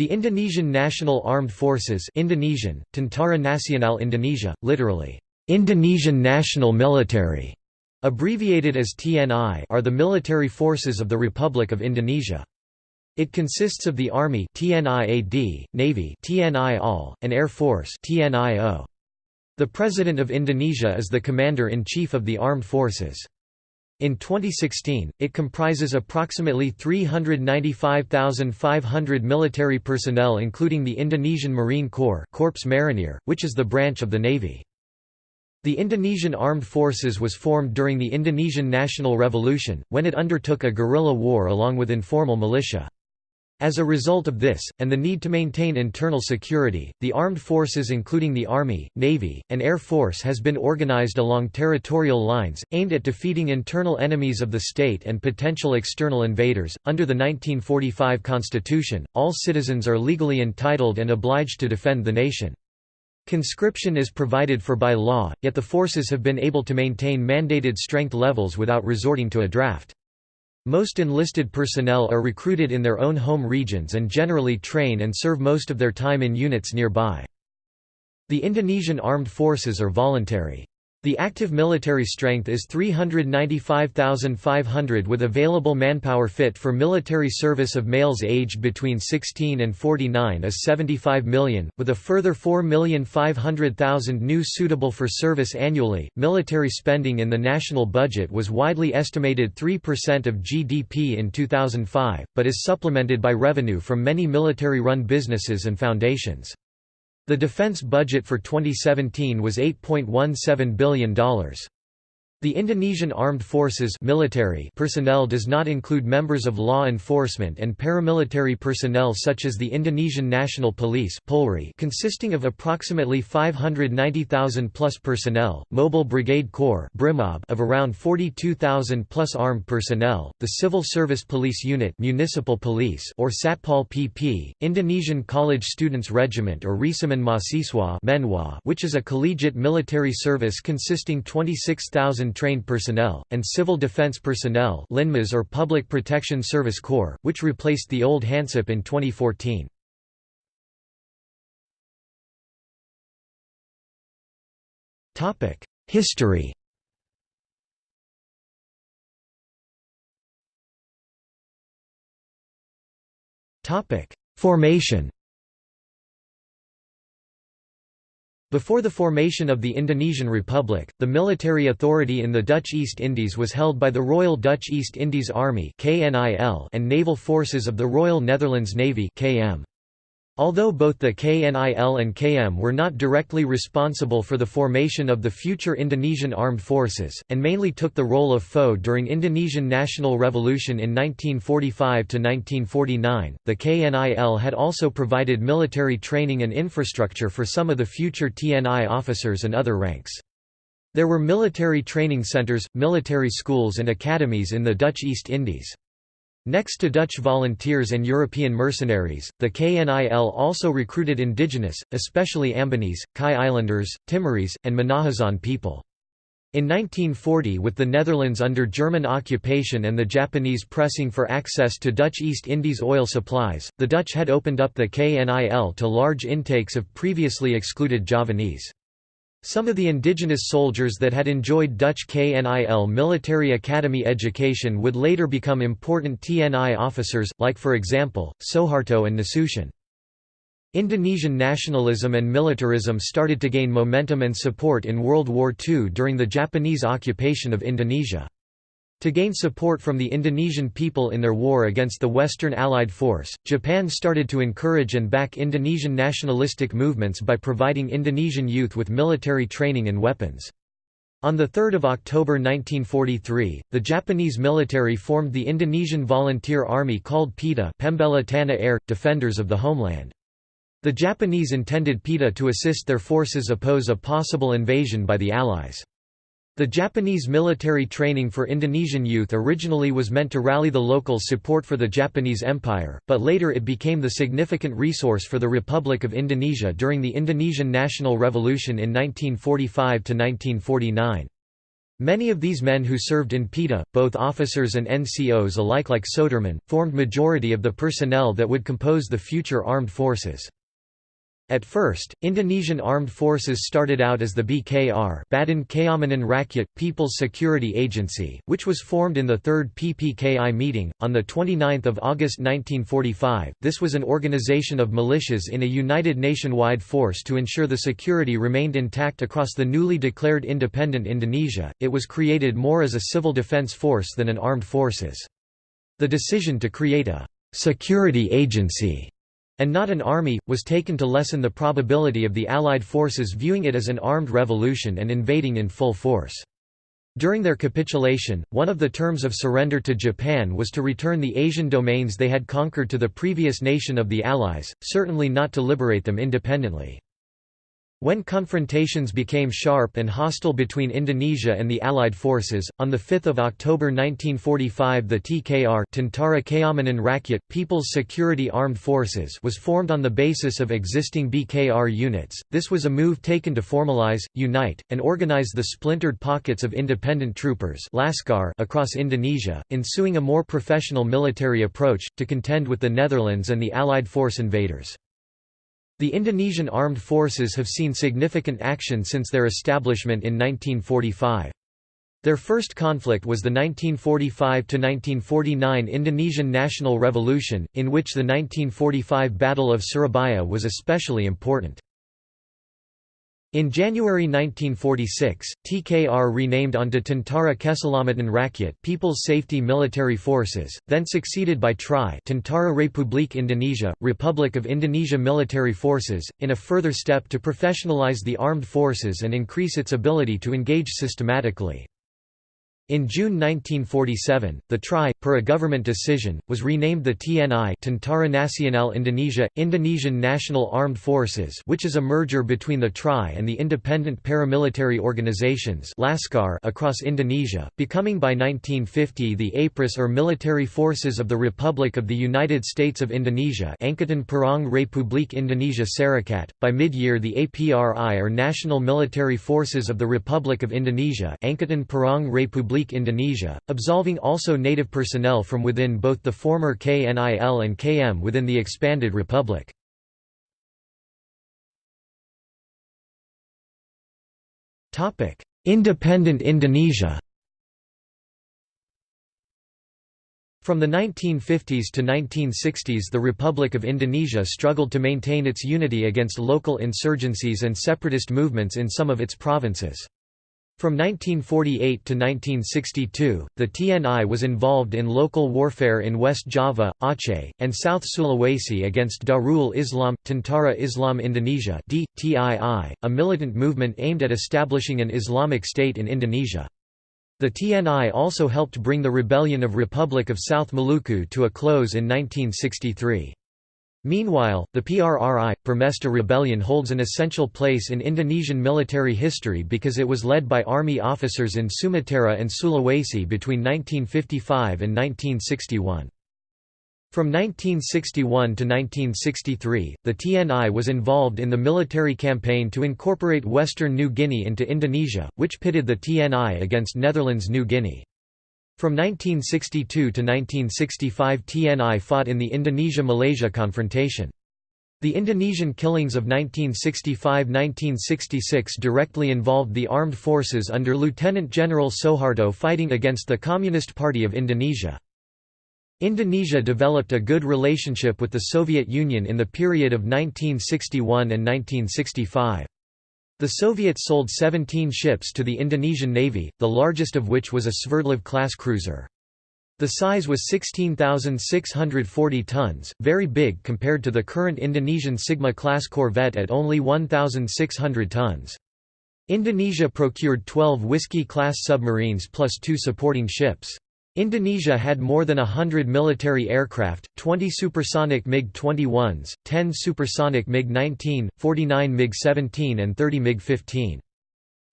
The Indonesian National Armed Forces Indonesian, Tentara Nasional Indonesia, literally, Indonesian National Military, abbreviated as TNI are the military forces of the Republic of Indonesia. It consists of the Army TNIAD, Navy TNI and Air Force TNIO. The President of Indonesia is the Commander-in-Chief of the Armed Forces. In 2016, it comprises approximately 395,500 military personnel including the Indonesian Marine Corps Korps Marinir, which is the branch of the Navy. The Indonesian Armed Forces was formed during the Indonesian National Revolution, when it undertook a guerrilla war along with informal militia. As a result of this, and the need to maintain internal security, the armed forces including the Army, Navy, and Air Force has been organized along territorial lines, aimed at defeating internal enemies of the state and potential external invaders. Under the 1945 Constitution, all citizens are legally entitled and obliged to defend the nation. Conscription is provided for by law, yet the forces have been able to maintain mandated strength levels without resorting to a draft. Most enlisted personnel are recruited in their own home regions and generally train and serve most of their time in units nearby. The Indonesian armed forces are voluntary. The active military strength is 395,500 with available manpower fit for military service of males aged between 16 and 49 is 75 million, with a further 4,500,000 new suitable for service annually. Military spending in the national budget was widely estimated 3% of GDP in 2005, but is supplemented by revenue from many military-run businesses and foundations. The defense budget for 2017 was $8.17 billion. The Indonesian Armed Forces military personnel does not include members of law enforcement and paramilitary personnel such as the Indonesian National Police Polri consisting of approximately 590,000 plus personnel, Mobile Brigade Corps of around 42,000 plus armed personnel, the Civil Service Police Unit Municipal Police or Satpol PP, Indonesian College Students Regiment or Resimen Mahasiswa which is a collegiate military service consisting 26,000 trained personnel, and civil defense personnel LINMAS or Public Protection Service Corps, which replaced the old HANSIP in 2014. History Formation Before the formation of the Indonesian Republic, the military authority in the Dutch East Indies was held by the Royal Dutch East Indies Army and naval forces of the Royal Netherlands Navy KM. Although both the KNIL and KM were not directly responsible for the formation of the future Indonesian armed forces, and mainly took the role of foe during Indonesian national revolution in 1945–1949, the KNIL had also provided military training and infrastructure for some of the future TNI officers and other ranks. There were military training centers, military schools and academies in the Dutch East Indies. Next to Dutch volunteers and European mercenaries, the KNIL also recruited indigenous, especially Ambonese, Kai Islanders, Timorese, and Minahasan people. In 1940 with the Netherlands under German occupation and the Japanese pressing for access to Dutch East Indies oil supplies, the Dutch had opened up the KNIL to large intakes of previously excluded Javanese. Some of the indigenous soldiers that had enjoyed Dutch KNIL military academy education would later become important TNI officers, like for example, Soeharto and Nasution. Indonesian nationalism and militarism started to gain momentum and support in World War II during the Japanese occupation of Indonesia. To gain support from the Indonesian people in their war against the Western Allied force, Japan started to encourage and back Indonesian nationalistic movements by providing Indonesian youth with military training and weapons. On 3 October 1943, the Japanese military formed the Indonesian Volunteer Army called PETA Pembela Tanah Air, Defenders of the Homeland. The Japanese intended PETA to assist their forces oppose a possible invasion by the Allies. The Japanese military training for Indonesian youth originally was meant to rally the locals' support for the Japanese Empire, but later it became the significant resource for the Republic of Indonesia during the Indonesian National Revolution in 1945–1949. Many of these men who served in PETA, both officers and NCOs alike like Soedirman, formed majority of the personnel that would compose the future armed forces. At first, Indonesian armed forces started out as the BKR Badan Keamanan Rakyat, People's Security Agency, which was formed in the Third PPKI meeting, on 29 August 1945. This was an organization of militias in a united nationwide force to ensure the security remained intact across the newly declared independent Indonesia. It was created more as a civil defense force than an armed forces. The decision to create a security agency and not an army, was taken to lessen the probability of the Allied forces viewing it as an armed revolution and invading in full force. During their capitulation, one of the terms of surrender to Japan was to return the Asian domains they had conquered to the previous nation of the Allies, certainly not to liberate them independently. When confrontations became sharp and hostile between Indonesia and the Allied forces, on 5 October 1945 the TKR Tentara Keamanan Rakyat, People's Security Armed Forces was formed on the basis of existing BKR units. This was a move taken to formalize, unite, and organize the splintered pockets of independent troopers Laskar across Indonesia, ensuing a more professional military approach, to contend with the Netherlands and the Allied force invaders. The Indonesian armed forces have seen significant action since their establishment in 1945. Their first conflict was the 1945–1949 Indonesian National Revolution, in which the 1945 Battle of Surabaya was especially important. In January 1946, TKR renamed onto Tentara Keselamatan Rakyat People's Safety Military Forces, then succeeded by TRI Tentara Republik Indonesia, Republic of Indonesia Military Forces, in a further step to professionalize the armed forces and increase its ability to engage systematically. In June 1947, the TRI, per a government decision, was renamed the TNI Tentara Nasional Indonesia, Indonesian National Armed Forces which is a merger between the TRI and the independent paramilitary organizations Laskar across Indonesia, becoming by 1950 the APRIS or Military Forces of the Republic of the United States of Indonesia Angkatan Perang Republik Indonesia Serikat. By mid-year the APRI or National Military Forces of the Republic of Indonesia Angkatan Perang Republik Indonesia, absolving also native personnel from within both the former KNIL and KM within the expanded republic. Independent Indonesia From the 1950s to 1960s the Republic of Indonesia struggled to maintain its unity against local insurgencies and separatist movements in some of its provinces. From 1948 to 1962, the TNI was involved in local warfare in West Java, Aceh, and South Sulawesi against Darul Islam, Tentara Islam Indonesia a militant movement aimed at establishing an Islamic State in Indonesia. The TNI also helped bring the rebellion of Republic of South Maluku to a close in 1963. Meanwhile, the PRRI, Permesta Rebellion holds an essential place in Indonesian military history because it was led by army officers in Sumatera and Sulawesi between 1955 and 1961. From 1961 to 1963, the TNI was involved in the military campaign to incorporate Western New Guinea into Indonesia, which pitted the TNI against Netherlands New Guinea. From 1962 to 1965 TNI fought in the Indonesia–Malaysia confrontation. The Indonesian killings of 1965–1966 directly involved the armed forces under Lieutenant General Soeharto fighting against the Communist Party of Indonesia. Indonesia developed a good relationship with the Soviet Union in the period of 1961 and 1965. The Soviets sold 17 ships to the Indonesian Navy, the largest of which was a Sverdlov-class cruiser. The size was 16,640 tons, very big compared to the current Indonesian Sigma-class corvette at only 1,600 tons. Indonesia procured 12 Whiskey-class submarines plus two supporting ships. Indonesia had more than a hundred military aircraft, 20 supersonic MiG-21s, 10 supersonic MiG-19, 49 MiG-17 and 30 MiG-15.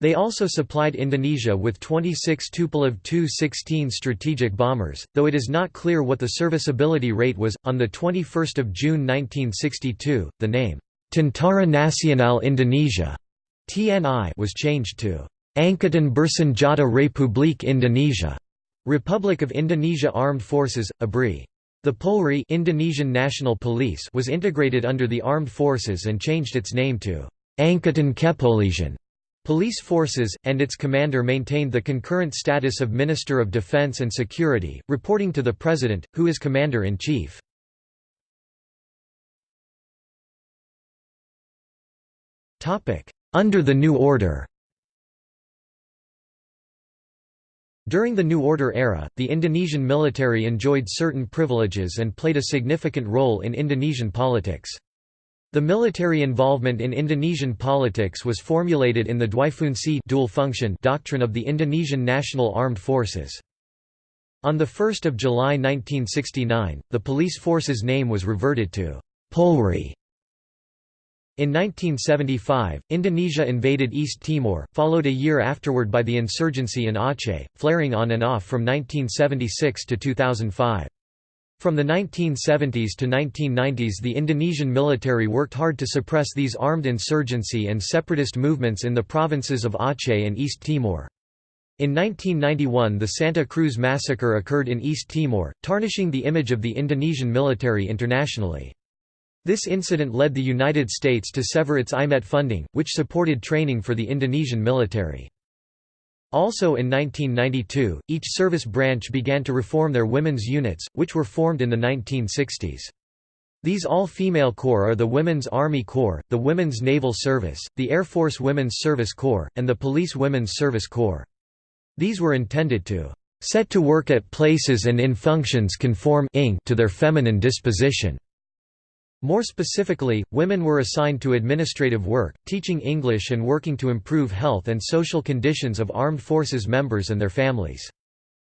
They also supplied Indonesia with 26 Tupolev Tu-16 strategic bombers, though it is not clear what the serviceability rate was. On 21 June 1962, the name, Tentara Nasional Indonesia (TNI) was changed to Angkatan Bersenjata Republik Indonesia, Republic of Indonesia Armed Forces, ABRI. The Polri Indonesian National Police was integrated under the armed forces and changed its name to Angkatan Kepolisian Police Forces, and its commander maintained the concurrent status of Minister of Defense and Security, reporting to the President, who is Commander-in-Chief. Under the new order During the New Order era, the Indonesian military enjoyed certain privileges and played a significant role in Indonesian politics. The military involvement in Indonesian politics was formulated in the Dwifungsi dual function doctrine of the Indonesian National Armed Forces. On 1 July 1969, the police force's name was reverted to Polri. In 1975, Indonesia invaded East Timor, followed a year afterward by the insurgency in Aceh, flaring on and off from 1976 to 2005. From the 1970s to 1990s the Indonesian military worked hard to suppress these armed insurgency and separatist movements in the provinces of Aceh and East Timor. In 1991 the Santa Cruz massacre occurred in East Timor, tarnishing the image of the Indonesian military internationally. This incident led the United States to sever its IMET funding, which supported training for the Indonesian military. Also in 1992, each service branch began to reform their women's units, which were formed in the 1960s. These all-female corps are the Women's Army Corps, the Women's Naval Service, the Air Force Women's Service Corps, and the Police Women's Service Corps. These were intended to set to work at places and in functions conform to their feminine disposition. More specifically, women were assigned to administrative work, teaching English and working to improve health and social conditions of armed forces members and their families.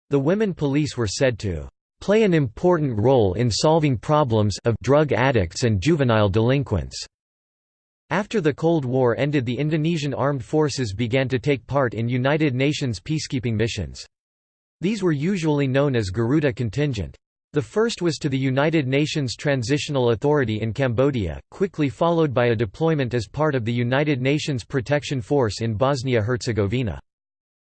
The women police were said to play an important role in solving problems of drug addicts and juvenile delinquents. After the Cold War ended the Indonesian armed forces began to take part in United Nations peacekeeping missions. These were usually known as Garuda contingent. The first was to the United Nations Transitional Authority in Cambodia, quickly followed by a deployment as part of the United Nations Protection Force in Bosnia-Herzegovina.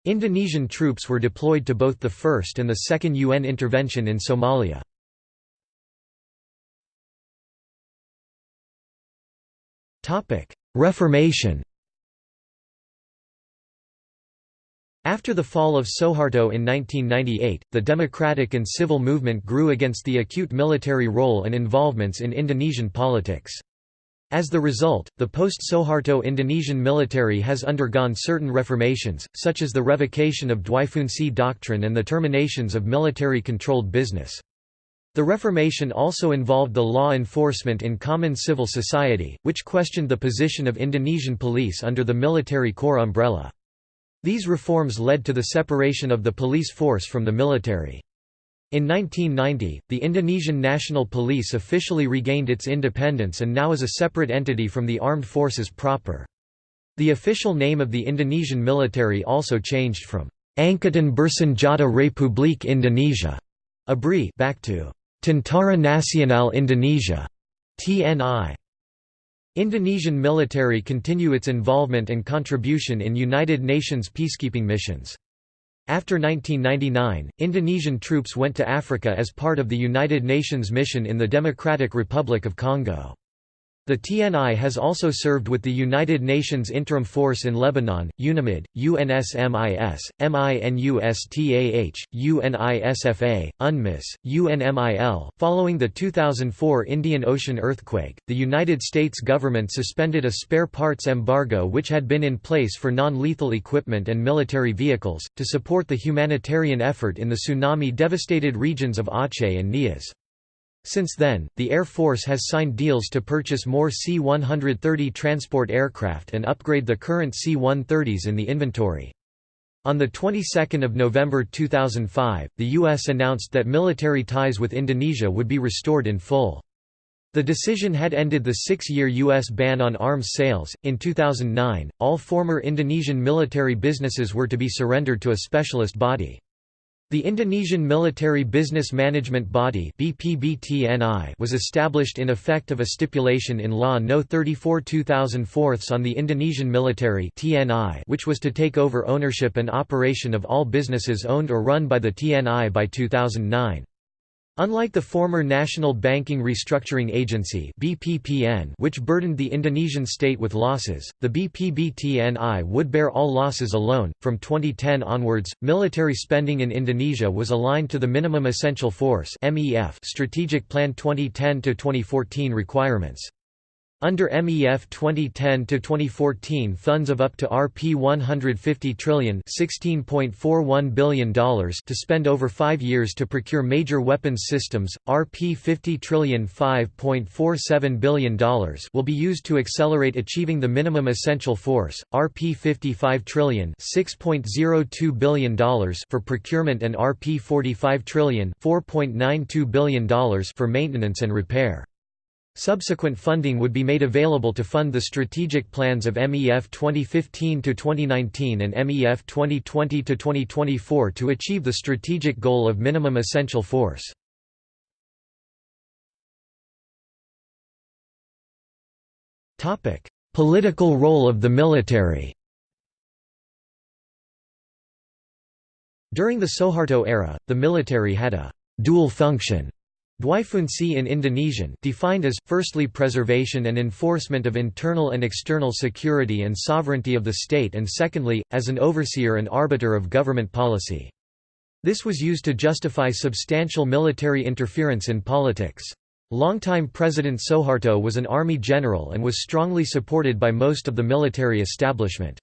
Indonesian troops were deployed to both the first and the second UN intervention in Somalia. Reformation After the fall of Suharto in 1998, the democratic and civil movement grew against the acute military role and involvements in Indonesian politics. As the result, the post-Suharto Indonesian military has undergone certain reformations, such as the revocation of Dwifungsi doctrine and the terminations of military-controlled business. The Reformation also involved the law enforcement in common civil society, which questioned the position of Indonesian police under the military corps umbrella. These reforms led to the separation of the police force from the military. In 1990, the Indonesian National Police officially regained its independence and now is a separate entity from the armed forces proper. The official name of the Indonesian military also changed from Angkatan Bersenjata Republik Indonesia ABRI back to Tentara Nasional Indonesia TNI. Indonesian military continue its involvement and contribution in United Nations peacekeeping missions. After 1999, Indonesian troops went to Africa as part of the United Nations mission in the Democratic Republic of Congo. The TNI has also served with the United Nations Interim Force in Lebanon, UNAMID, UNSMIS, MINUSTAH, UNISFA, UNMISS, UNMIL. Following the 2004 Indian Ocean earthquake, the United States government suspended a spare parts embargo which had been in place for non lethal equipment and military vehicles, to support the humanitarian effort in the tsunami devastated regions of Aceh and Nias. Since then, the Air Force has signed deals to purchase more C-130 transport aircraft and upgrade the current C-130s in the inventory. On the 22nd of November 2005, the U.S. announced that military ties with Indonesia would be restored in full. The decision had ended the six-year U.S. ban on arms sales. In 2009, all former Indonesian military businesses were to be surrendered to a specialist body. The Indonesian Military Business Management Body was established in effect of a stipulation in Law No. 34 2004 on the Indonesian military which was to take over ownership and operation of all businesses owned or run by the TNI by 2009. Unlike the former National Banking Restructuring Agency (BPPN), which burdened the Indonesian state with losses, the BPBTNI would bear all losses alone. From 2010 onwards, military spending in Indonesia was aligned to the Minimum Essential Force (MEF) Strategic Plan 2010 to 2014 requirements. Under MEF 2010-2014 funds of up to Rp 150 trillion $16.41 billion to spend over five years to procure major weapons systems, Rp 50 trillion $5.47 billion will be used to accelerate achieving the minimum essential force, Rp 55 trillion $6.02 billion for procurement and Rp 45 trillion $4.92 billion for maintenance and repair. Subsequent funding would be made available to fund the strategic plans of MEF 2015–2019 and MEF 2020–2024 to achieve the strategic goal of minimum essential force. Political role of the military During the Suharto era, the military had a «dual function» Dwifungsi in Indonesian defined as, firstly preservation and enforcement of internal and external security and sovereignty of the state and secondly, as an overseer and arbiter of government policy. This was used to justify substantial military interference in politics. Longtime President Suharto was an army general and was strongly supported by most of the military establishment.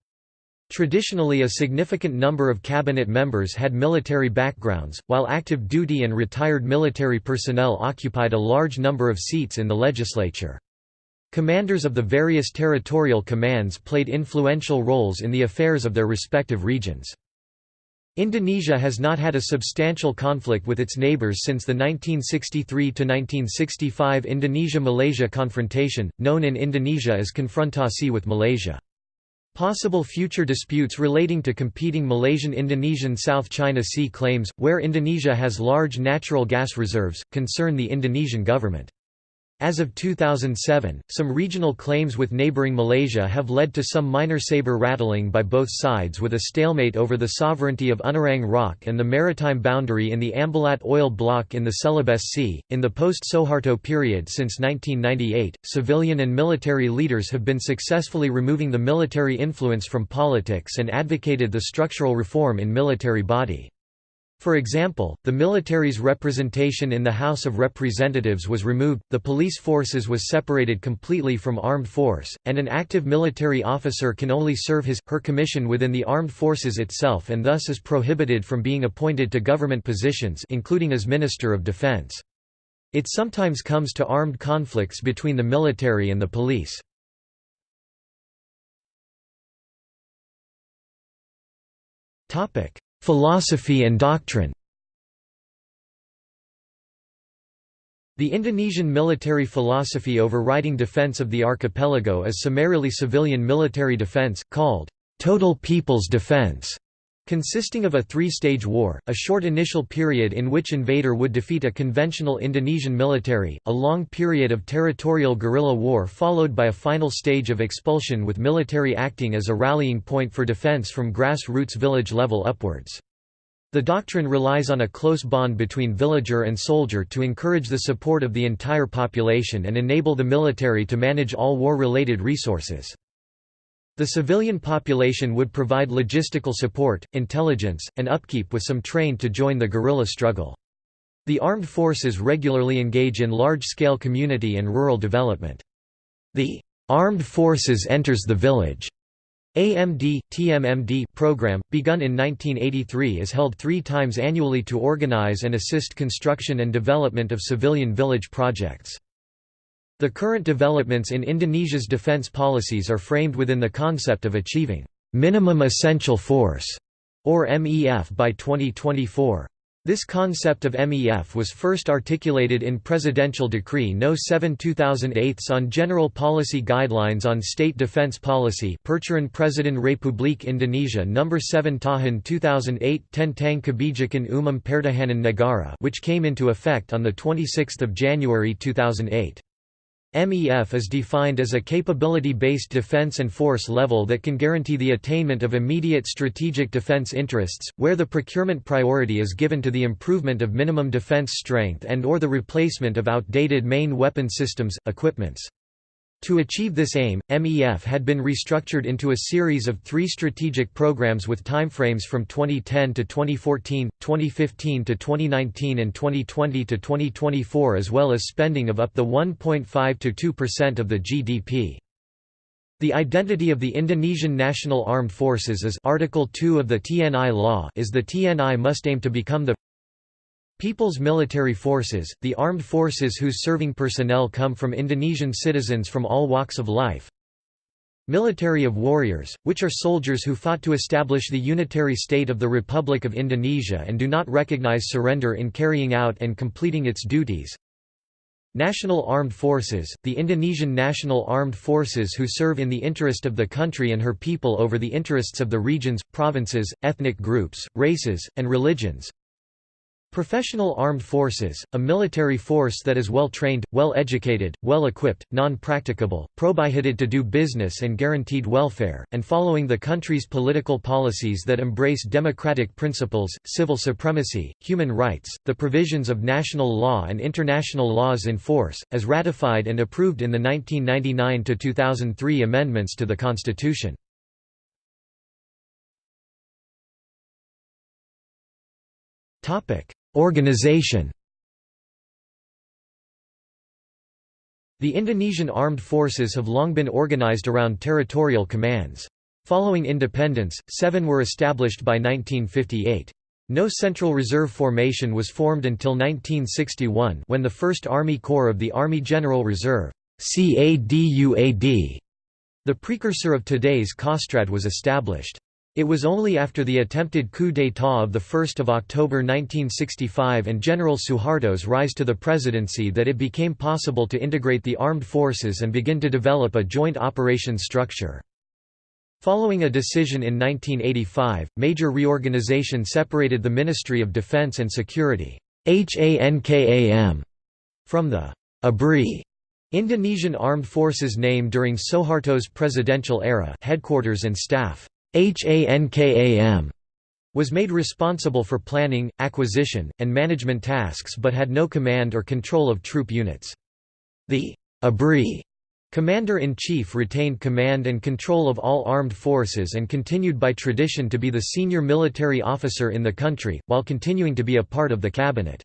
Traditionally a significant number of cabinet members had military backgrounds, while active duty and retired military personnel occupied a large number of seats in the legislature. Commanders of the various territorial commands played influential roles in the affairs of their respective regions. Indonesia has not had a substantial conflict with its neighbors since the 1963–1965 Indonesia–Malaysia confrontation, known in Indonesia as Konfrontasi with Malaysia. Possible future disputes relating to competing Malaysian-Indonesian South China Sea claims, where Indonesia has large natural gas reserves, concern the Indonesian government. As of 2007, some regional claims with neighboring Malaysia have led to some minor saber rattling by both sides with a stalemate over the sovereignty of Unarang Rock and the maritime boundary in the Ambalat oil block in the Celebes Sea. In the post Suharto period since 1998, civilian and military leaders have been successfully removing the military influence from politics and advocated the structural reform in military body. For example, the military's representation in the House of Representatives was removed, the police forces was separated completely from armed force, and an active military officer can only serve his, her commission within the armed forces itself and thus is prohibited from being appointed to government positions including as Minister of Defense. It sometimes comes to armed conflicts between the military and the police. Topic: Philosophy and doctrine The Indonesian military philosophy overriding defense of the archipelago is summarily civilian military defense, called total people's defense. Consisting of a three-stage war, a short initial period in which invader would defeat a conventional Indonesian military, a long period of territorial guerrilla war followed by a final stage of expulsion with military acting as a rallying point for defense from grassroots village level upwards. The doctrine relies on a close bond between villager and soldier to encourage the support of the entire population and enable the military to manage all war-related resources. The civilian population would provide logistical support, intelligence, and upkeep with some trained to join the guerrilla struggle. The armed forces regularly engage in large-scale community and rural development. The armed forces enters the village AMD, TMMD program, begun in 1983 is held three times annually to organize and assist construction and development of civilian village projects. The current developments in Indonesia's defense policies are framed within the concept of achieving minimum essential force, or MEF by 2024. This concept of MEF was first articulated in Presidential Decree No. 7 2008 on General Policy Guidelines on State Defense Policy Peraturan Presiden Republik Indonesia No. 7 Tahun 2008 Tentang Kebijakan Umum Pertahanan Negara which came into effect on 26 January 2008. MEF is defined as a capability-based defense and force level that can guarantee the attainment of immediate strategic defense interests, where the procurement priority is given to the improvement of minimum defense strength and or the replacement of outdated main weapon systems, equipments. To achieve this aim, MEF had been restructured into a series of three strategic programs with timeframes from 2010 to 2014, 2015 to 2019 and 2020 to 2024 as well as spending of up to 1.5 to 2% of the GDP. The identity of the Indonesian National Armed Forces is Article 2 of the TNI law is the TNI must aim to become the People's Military Forces, the armed forces whose serving personnel come from Indonesian citizens from all walks of life. Military of Warriors, which are soldiers who fought to establish the unitary state of the Republic of Indonesia and do not recognize surrender in carrying out and completing its duties. National Armed Forces, the Indonesian National Armed Forces who serve in the interest of the country and her people over the interests of the regions, provinces, ethnic groups, races, and religions. Professional Armed Forces, a military force that is well-trained, well-educated, well-equipped, non-practicable, prohibited to do business and guaranteed welfare, and following the country's political policies that embrace democratic principles, civil supremacy, human rights, the provisions of national law and international laws in force, as ratified and approved in the 1999–2003 amendments to the Constitution. Topic Organization The Indonesian armed forces have long been organized around territorial commands. Following independence, seven were established by 1958. No Central Reserve formation was formed until 1961 when the 1st Army Corps of the Army General Reserve CADUAD, the precursor of today's Kostrad was established. It was only after the attempted coup d'état of 1 October 1965 and General Suharto's rise to the presidency that it became possible to integrate the armed forces and begin to develop a joint operations structure. Following a decision in 1985, major reorganization separated the Ministry of Defense and Security from the ABRI Indonesian Armed Forces name during Suharto's presidential era headquarters and staff. HANKAM was made responsible for planning, acquisition, and management tasks but had no command or control of troop units. The ABRI Commander-in-Chief retained command and control of all armed forces and continued by tradition to be the senior military officer in the country, while continuing to be a part of the cabinet.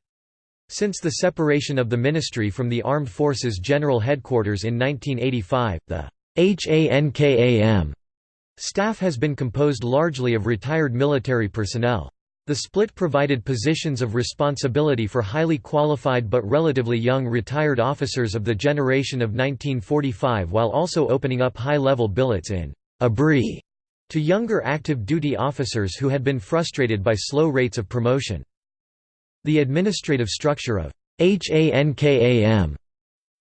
Since the separation of the ministry from the Armed Forces General Headquarters in 1985, the HANKAM Staff has been composed largely of retired military personnel. The split provided positions of responsibility for highly qualified but relatively young retired officers of the generation of 1945 while also opening up high-level billets in ABRI to younger active duty officers who had been frustrated by slow rates of promotion. The administrative structure of HANKAM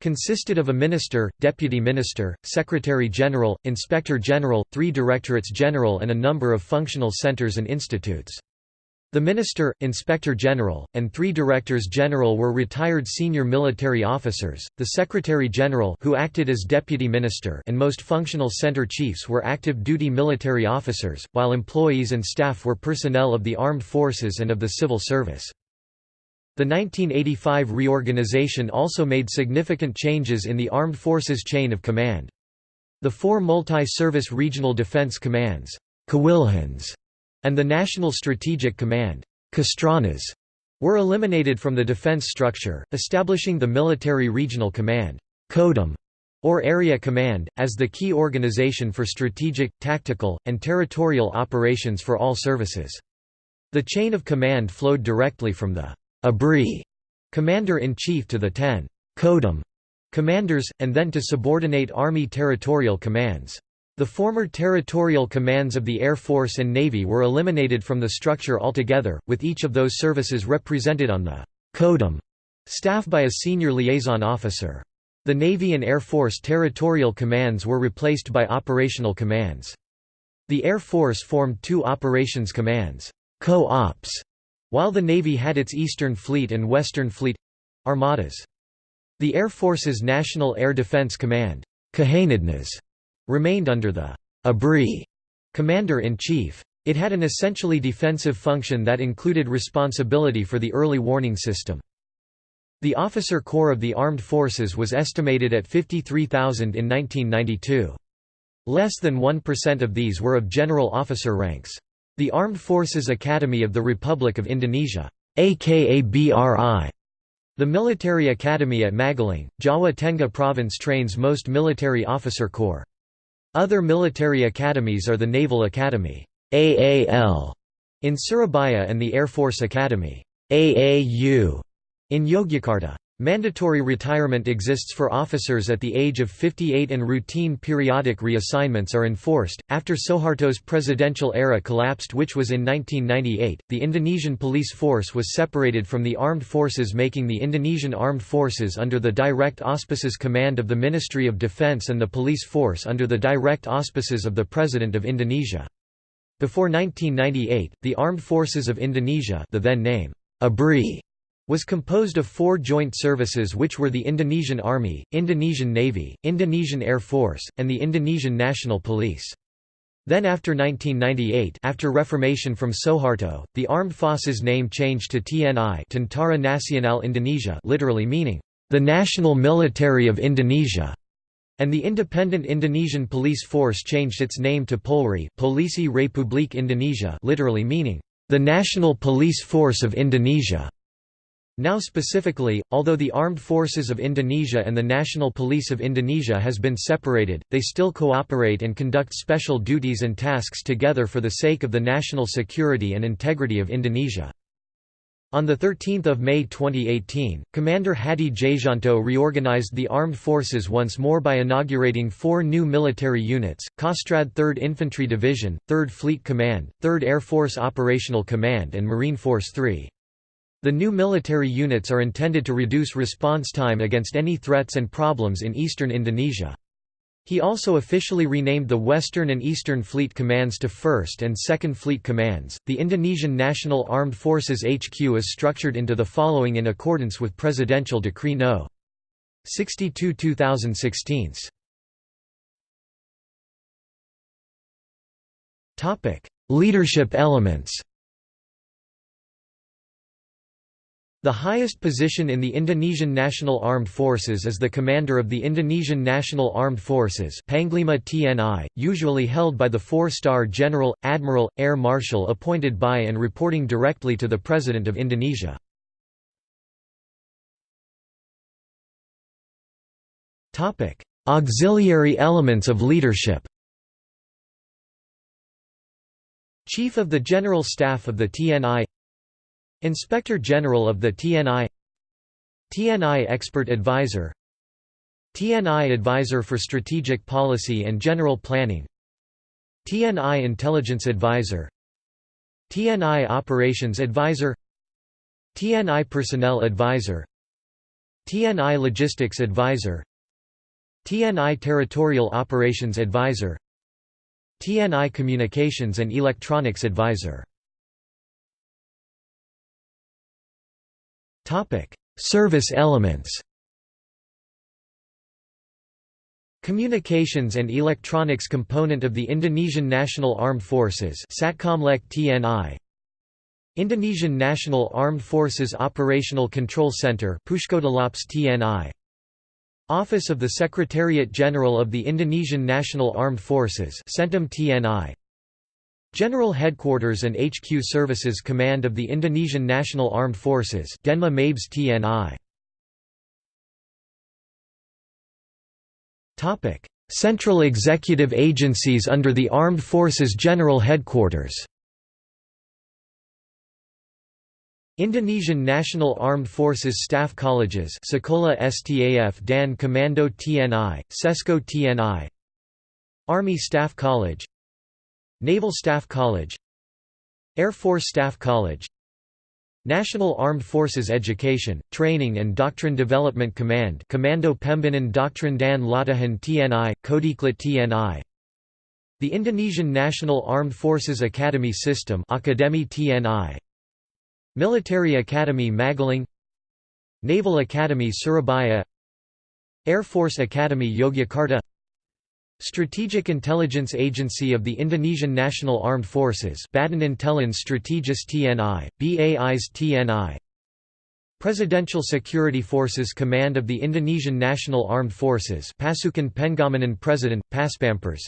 consisted of a minister, deputy minister, secretary general, inspector general, three directorates general and a number of functional centers and institutes. The minister, inspector general, and three directors general were retired senior military officers, the secretary general who acted as deputy minister and most functional center chiefs were active duty military officers, while employees and staff were personnel of the armed forces and of the civil service. The 1985 reorganization also made significant changes in the Armed Forces chain of command. The four multi-service regional defense commands and the National Strategic Command were eliminated from the defense structure, establishing the Military Regional Command or Area Command, as the key organization for strategic, tactical, and territorial operations for all services. The chain of command flowed directly from the Abri, commander-in-chief to the 10 Kodam commanders, and then to subordinate army territorial commands. The former territorial commands of the Air Force and Navy were eliminated from the structure altogether, with each of those services represented on the CODIM staff by a senior liaison officer. The Navy and Air Force territorial commands were replaced by operational commands. The Air Force formed two operations commands, co-ops, while the Navy had its Eastern Fleet and Western Fleet—armadas. The Air Force's National Air Defense Command remained under the ABRI commander-in-chief. It had an essentially defensive function that included responsibility for the early warning system. The officer corps of the armed forces was estimated at 53,000 in 1992. Less than 1% of these were of general officer ranks. The Armed Forces Academy of the Republic of Indonesia AKABRI, the military academy at Magelang, Jawa Tengah province trains most military officer corps. Other military academies are the Naval Academy AAL, in Surabaya and the Air Force Academy AAU, in Yogyakarta. Mandatory retirement exists for officers at the age of 58 and routine periodic reassignments are enforced. After Suharto's presidential era collapsed, which was in 1998, the Indonesian police force was separated from the armed forces, making the Indonesian Armed Forces under the direct auspices command of the Ministry of Defense and the police force under the direct auspices of the President of Indonesia. Before 1998, the Armed Forces of Indonesia, the then name ABRI, was composed of four joint services which were the Indonesian Army, Indonesian Navy, Indonesian Air Force, and the Indonesian National Police. Then after 1998 after reformation from Suharto, the armed forces name changed to TNI Tentara Nasional Indonesia literally meaning, the National Military of Indonesia, and the independent Indonesian police force changed its name to Polri Polisi Republik Indonesia literally meaning, the National Police Force of Indonesia. Now specifically, although the Armed Forces of Indonesia and the National Police of Indonesia has been separated, they still cooperate and conduct special duties and tasks together for the sake of the national security and integrity of Indonesia. On 13 May 2018, Commander Hadi Tjahjanto reorganized the armed forces once more by inaugurating four new military units, Kostrad 3rd Infantry Division, 3rd Fleet Command, 3rd Air Force Operational Command and Marine Force 3. The new military units are intended to reduce response time against any threats and problems in eastern Indonesia. He also officially renamed the Western and Eastern Fleet Commands to 1st and 2nd Fleet Commands. The Indonesian National Armed Forces HQ is structured into the following in accordance with Presidential Decree No. 62 2016. Topic: Leadership elements. The highest position in the Indonesian National Armed Forces is the commander of the Indonesian National Armed Forces Panglima TNI, usually held by the four-star general, admiral, air marshal appointed by and reporting directly to the President of Indonesia. Auxiliary elements of leadership Chief of the General Staff of the TNI Inspector General of the TNI TNI Expert Advisor TNI Advisor for Strategic Policy and General Planning TNI Intelligence Advisor TNI Operations Advisor TNI Personnel Advisor TNI Logistics Advisor TNI Territorial Operations Advisor TNI Communications and Electronics Advisor Service elements Communications and Electronics component of the Indonesian National Armed Forces TNI Indonesian National Armed Forces Operational Control Center TNI Office of the Secretariat General of the Indonesian National Armed Forces TNI General Headquarters and HQ Services Command of the Indonesian National Armed Forces Denma Mabes TNI Topic: Central executive agencies under the Armed Forces General Headquarters Indonesian National Armed Forces Staff Colleges Sekolah Staf dan Komando TNI, Sesko TNI Army Staff College Naval Staff College Air Force Staff College National Armed Forces Education, Training and Doctrine Development Command Commando Pembangan Doctrine dan Latihan TNI, Kodiklat TNI The Indonesian National Armed Forces Academy System Akademi TNI Military Academy Magelang Naval Academy Surabaya. Air Force Academy Yogyakarta Strategic Intelligence Agency of the Indonesian National Armed Forces Badan Intelijen Strategis TNI, BAIS TNI Presidential Security Forces Command of the Indonesian National Armed Forces Pasukan Pengamanan President, Paspampres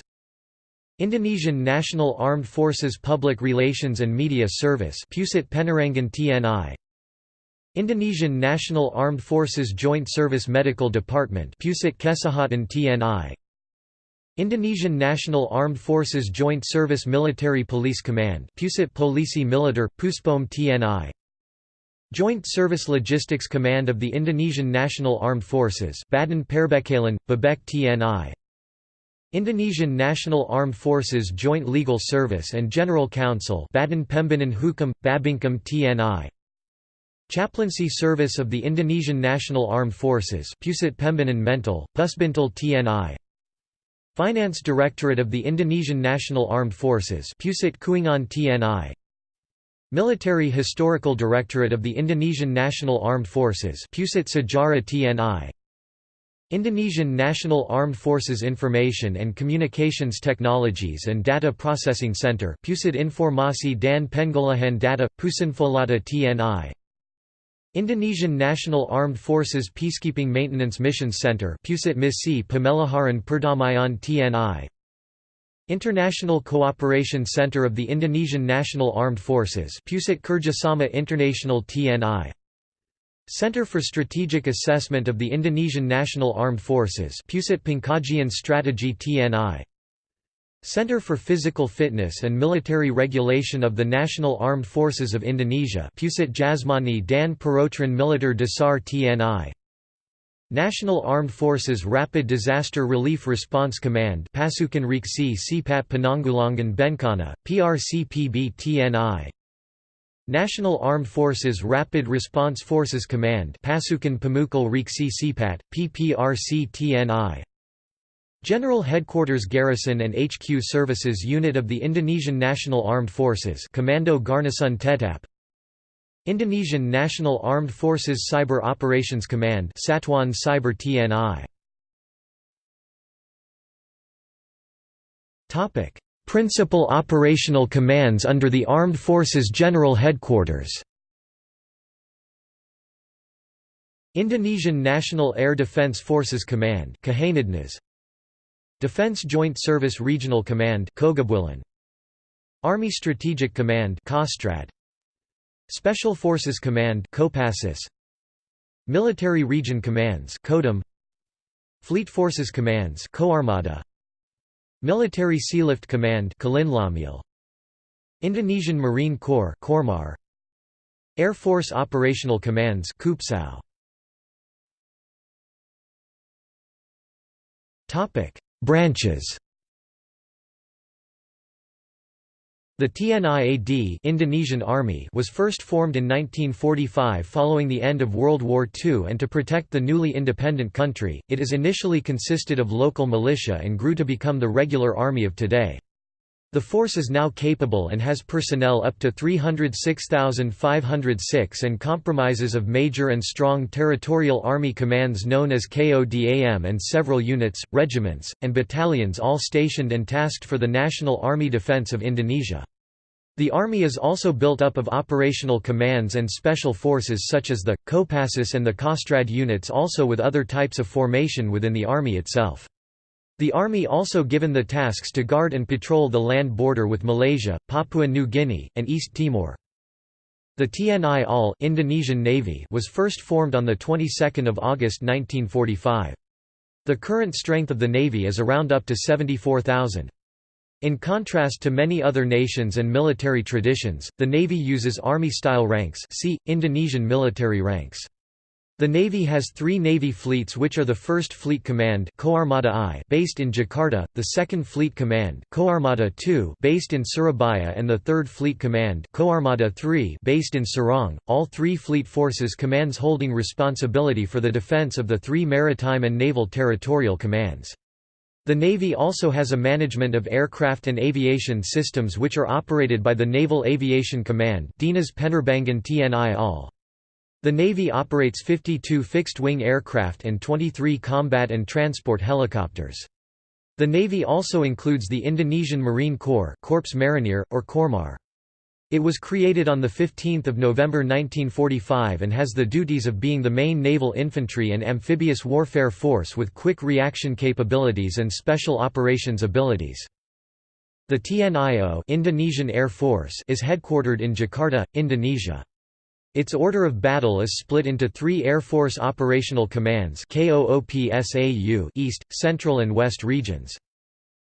Indonesian National Armed Forces Public Relations and Media Service Pusat Penerangan TNI Indonesian National Armed Forces Joint Service Medical Department Pusat Kesehatan TNI Indonesian National Armed Forces Joint Service Military Police Command Pusat Polisi Militer, Puspom TNI Joint Service Logistics Command of the Indonesian National Armed Forces Badan Perbekalan, Babek TNI Indonesian National Armed Forces Joint Legal Service and General Council Badan Pembinaan Hukum, Babinkum TNI Chaplaincy Service of the Indonesian National Armed Forces Pusat Pembinaan Mental, Pusbintal TNI Finance Directorate of the Indonesian National Armed Forces Pusat Keuangan TNI Military Historical Directorate of the Indonesian National Armed Forces Pusat Sejarah TNI Indonesian National Armed Forces Information and Communications Technologies and Data Processing Center Pusat Informasi dan Pengolahan Data, Pusinfolahta TNI Indonesian National Armed Forces Peacekeeping Maintenance Missions Center Pusat Misi Pemeliharaan Perdamaian TNI International Cooperation Center of the Indonesian National Armed Forces Pusat Kerjasama International TNI Center for Strategic Assessment of the Indonesian National Armed Forces Pusat Pengkajian Strategi TNI Center for Physical Fitness and Military Regulation of the National Armed Forces of Indonesia Pusat Jasmani dan Peraturan Militer Dasar TNI National Armed Forces Rapid Disaster Relief Response Command Pasukan Reaksi Cepat Penanggulangan Bencana, PRCPB TNI National Armed Forces Rapid Response Forces Command Pasukan Pemukul Reaksi Cepat, PPRC TNI General Headquarters Garrison and HQ Services Unit of the Indonesian National Armed Forces Komando Garnisun Tetap. Indonesian National Armed Forces Cyber Operations Command Satuan Cyber TNI Topic. Principal operational commands under the Armed Forces General Headquarters. Indonesian National Air Defence Forces Command Defense Joint Service Regional Command Army Strategic Command Special Forces Command Military Region Commands Fleet Forces Commands Military Sealift Command Indonesian Marine Corps Air Force Operational Commands Topic Branches The TNI-AD Indonesian Army was first formed in 1945 following the end of World War II and to protect the newly independent country, it is initially consisted of local militia and grew to become the regular army of today. The force is now capable and has personnel up to 306,506 and compromises of major and strong territorial army commands known as KODAM and several units, regiments, and battalions all stationed and tasked for the National Army Defense of Indonesia. The army is also built up of operational commands and special forces such as the, Kopassus and the Kostrad units also with other types of formation within the army itself. The army also given the tasks to guard and patrol the land border with Malaysia, Papua New Guinea, and East Timor. The TNI AL Indonesian Navy was first formed on the 22nd of August 1945. The current strength of the Navy is around up to 74,000. In contrast to many other nations and military traditions, the Navy uses Army-style ranks see, Indonesian military ranks. The Navy has three Navy fleets which are the 1st Fleet Command I based in Jakarta, the 2nd Fleet Command II based in Surabaya and the 3rd Fleet Command III based in Sorong. All three fleet forces commands holding responsibility for the defense of the three maritime and naval territorial commands. The Navy also has a management of aircraft and aviation systems which are operated by the Naval Aviation Command Dinas Penerbangan TNI. The Navy operates 52 fixed-wing aircraft and 23 combat and transport helicopters. The Navy also includes the Indonesian Marine Corps Korps Marinir, or Kormar. It was created on 15 November 1945 and has the duties of being the main naval infantry and amphibious warfare force with quick reaction capabilities and special operations abilities. The TNI AU Indonesian Air Force is headquartered in Jakarta, Indonesia. Its order of battle is split into three Air Force Operational Commands East, Central and West regions.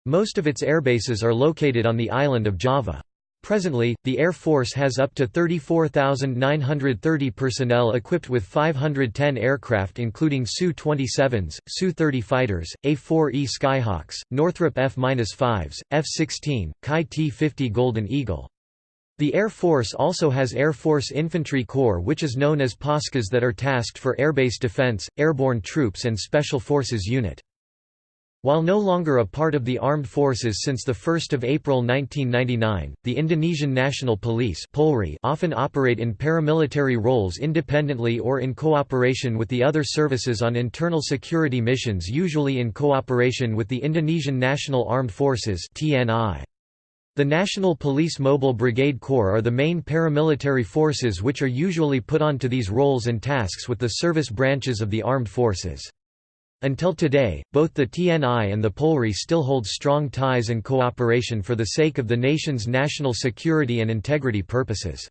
Most of its airbases are located on the island of Java. Presently, the Air Force has up to 34,930 personnel equipped with 510 aircraft including Su-27s, Su-30 fighters, A-4E Skyhawks, Northrop F-5s, F-16, Kai T-50 Golden Eagle. The Air Force also has Air Force Infantry Corps which is known as Paskhas that are tasked for airbase defense, airborne troops and Special Forces Unit. While no longer a part of the armed forces since 1 April 1999, the Indonesian National Police often operate in paramilitary roles independently or in cooperation with the other services on internal security missions usually in cooperation with the Indonesian National Armed Forces TNI. The National Police Mobile Brigade Corps are the main paramilitary forces which are usually put onto these roles and tasks with the service branches of the armed forces. Until today, both the TNI and the Polri still hold strong ties and cooperation for the sake of the nation's national security and integrity purposes.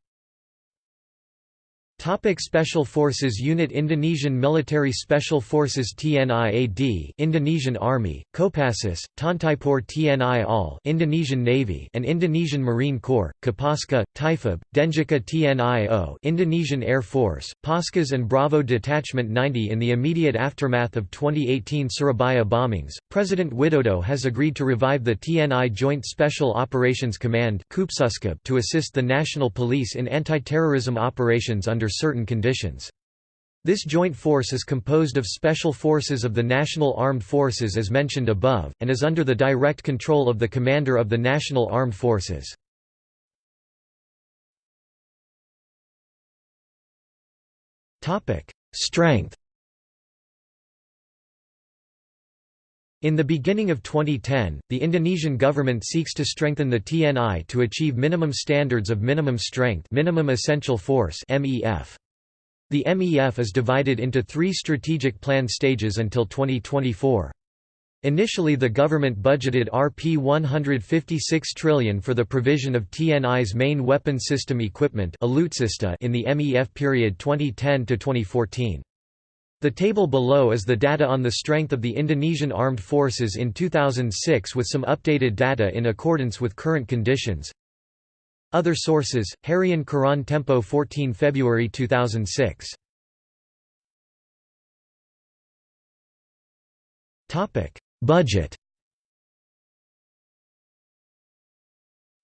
Topic Special Forces Unit Indonesian Military Special Forces TNIAD Indonesian Army, Kopassus, Tontaipur TNI AL Indonesian Navy and Indonesian Marine Corps, Kopaska, Taifib, Denjaka TNI AU Indonesian Air Force, Paskhas and Bravo Detachment 90 In the immediate aftermath of 2018 Surabaya bombings, President Widodo has agreed to revive the TNI Joint Special Operations Command to assist the National Police in anti-terrorism operations under under certain conditions. This joint force is composed of special forces of the National Armed Forces as mentioned above, and is under the direct control of the Commander of the National Armed Forces. Strength In the beginning of 2010, the Indonesian government seeks to strengthen the TNI to achieve minimum standards of minimum strength minimum essential force MEF. The MEF is divided into three strategic plan stages until 2024. Initially the government budgeted Rp 156 trillion for the provision of TNI's main weapon system equipment in the MEF period 2010–2014. The table below is the data on the strength of the Indonesian Armed Forces in 2006 with some updated data in accordance with current conditions. Other sources, Harian Koran Tempo 14 February 2006. Budget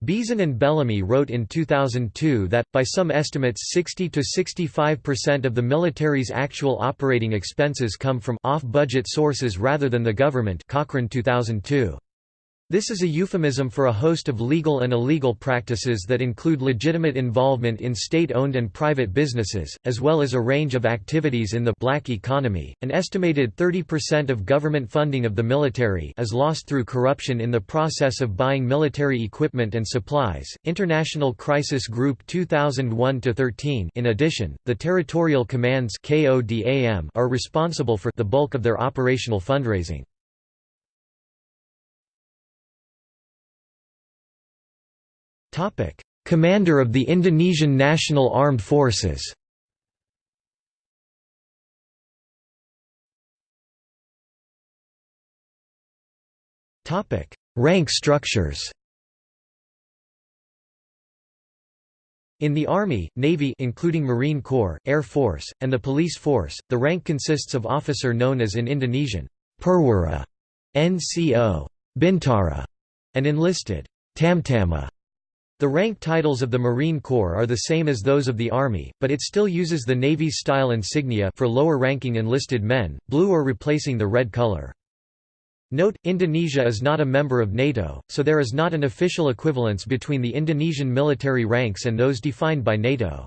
Beeson and Bellamy wrote in 2002 that, by some estimates 60–65% of the military's actual operating expenses come from off-budget sources rather than the government Cochrane 2002. This is a euphemism for a host of legal and illegal practices that include legitimate involvement in state-owned and private businesses, as well as a range of activities in the black economy. An estimated 30% of government funding of the military is lost through corruption in the process of buying military equipment and supplies. International Crisis Group 2001-13. In addition, the territorial commands (KODAM) are responsible for the bulk of their operational fundraising. Topic: Commander of the Indonesian National Armed Forces. Topic: Rank structures. In the Army, Navy including Marine Corps, Air Force, and the Police Force, the rank consists of officer known as in Indonesian, Perwira, NCO, Bintara, and enlisted, Tamtama. The rank titles of the Marine Corps are the same as those of the Army, but it still uses the Navy's style insignia for lower-ranking enlisted men, blue or replacing the red color. Note, Indonesia is not a member of NATO, so there is not an official equivalence between the Indonesian military ranks and those defined by NATO.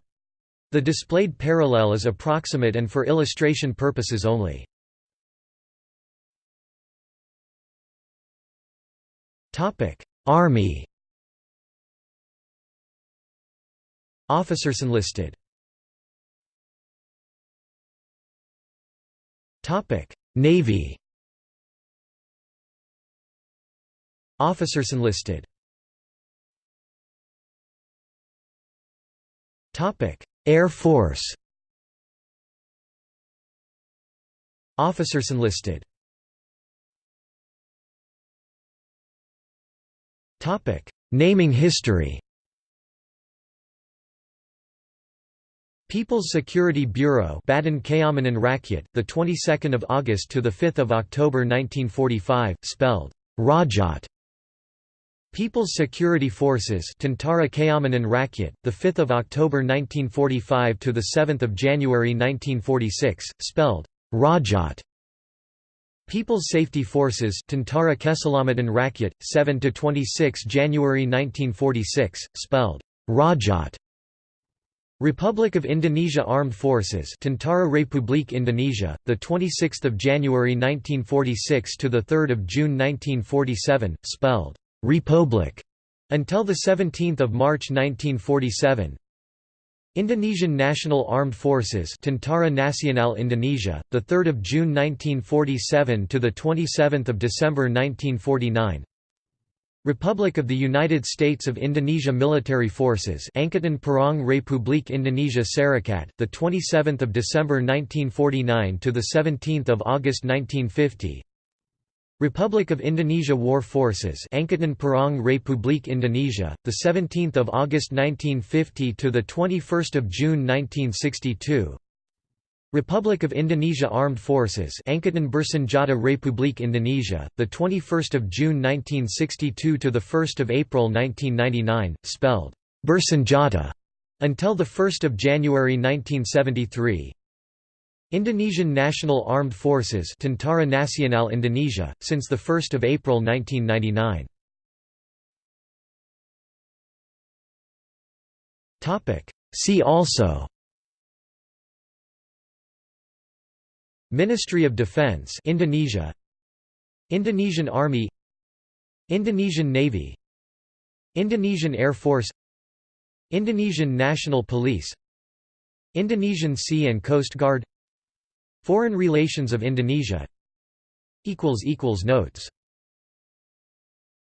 The displayed parallel is approximate and for illustration purposes only. Army Officers enlisted Navy. Officers enlisted Topic. Air Force. Officers enlisted Topic. Naming history People's Security Bureau Keamanan Rakyat, the 22nd of August to the 5th of October 1945, spelled Rakjat. People's Security Forces Tentara Keamanan Rakyat, the 5th of October 1945 to the 7th of January 1946, spelled Rakjat. People's Safety Forces Tentara Keselamatan Rakyat, 7 to 26 January 1946, spelled Rakjat. Republic of Indonesia Armed Forces Tentara Republik Indonesia, the 26th of January 1946 to the 3rd of June 1947, spelled Republic until the 17th of March 1947. Indonesian National Armed Forces Tentara Nasional Indonesia, the 3rd of June 1947 to the 27th of December 1949. Republic of the United States of Indonesia Military Forces Angkatan Perang Republik Indonesia Serikat, the 27th of December 1949 to the 17th of August 1950. Republic of Indonesia War Forces Angkatan Perang Republik Indonesia, the 17th of August 1950 to the 21st of June 1962. Republic of Indonesia Armed Forces Angkatan Bersenjata Republik Indonesia, the 21st of June 1962 to the 1st of April 1999, spelled Bersenjata until the 1st of January 1973. Indonesian National Armed Forces Tentara Nasional Indonesia, since 1 April 1999. See also Ministry of Defense Indonesia. Indonesian Army. Indonesian Navy. Indonesian Air Force. Indonesian National Police. Indonesian Sea and Coast Guard. Foreign relations of Indonesia. Equals equals Notes